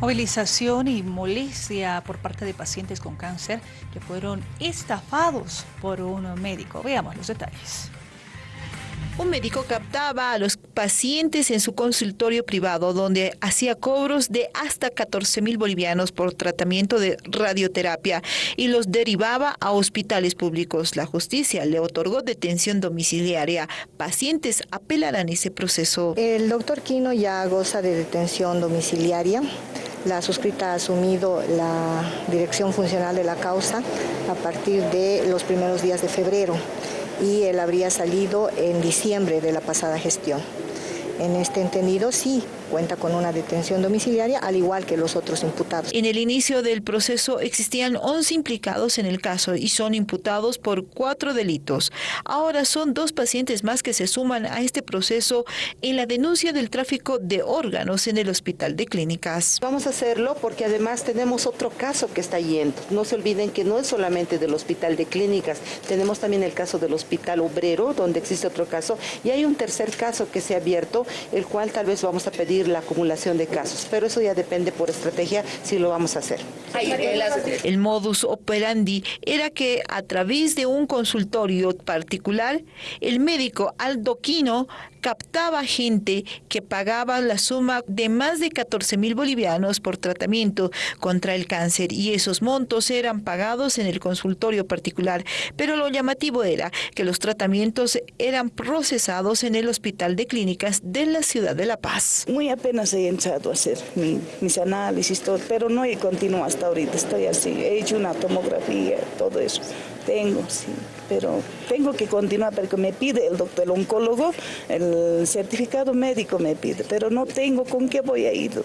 Movilización y molestia por parte de pacientes con cáncer que fueron estafados por un médico. Veamos los detalles. Un médico captaba a los pacientes en su consultorio privado donde hacía cobros de hasta 14 mil bolivianos por tratamiento de radioterapia y los derivaba a hospitales públicos. La justicia le otorgó detención domiciliaria. Pacientes apelarán ese proceso. El doctor Quino ya goza de detención domiciliaria. La suscrita ha asumido la dirección funcional de la causa a partir de los primeros días de febrero y él habría salido en diciembre de la pasada gestión. En este entendido, sí, cuenta con una detención domiciliaria, al igual que los otros imputados. En el inicio del proceso existían 11 implicados en el caso y son imputados por cuatro delitos. Ahora son dos pacientes más que se suman a este proceso en la denuncia del tráfico de órganos en el Hospital de Clínicas. Vamos a hacerlo porque además tenemos otro caso que está yendo. No se olviden que no es solamente del Hospital de Clínicas, tenemos también el caso del Hospital Obrero, donde existe otro caso, y hay un tercer caso que se ha abierto, el cual tal vez vamos a pedir la acumulación de casos, pero eso ya depende por estrategia si lo vamos a hacer. El modus operandi era que a través de un consultorio particular, el médico aldoquino captaba gente que pagaba la suma de más de 14 mil bolivianos por tratamiento contra el cáncer y esos montos eran pagados en el consultorio particular. Pero lo llamativo era que los tratamientos eran procesados en el Hospital de Clínicas de la ciudad de La Paz. Muy apenas he entrado a hacer mis análisis, todo, pero no he continuado hasta ahorita. Estoy así, he hecho una tomografía, todo eso. Tengo, sí, pero tengo que continuar porque me pide el doctor, oncólogo, el certificado médico me pide, pero no tengo con qué voy a ir.